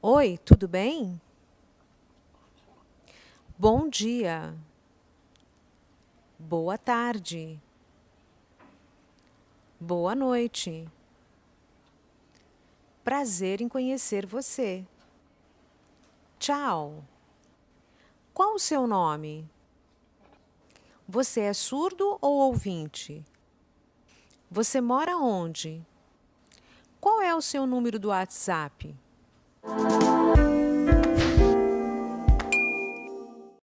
Oi, tudo bem? Bom dia. Boa tarde. Boa noite. Prazer em conhecer você. Tchau. Qual o seu nome? Você é surdo ou ouvinte? Você mora onde? Qual é o seu número do WhatsApp? Música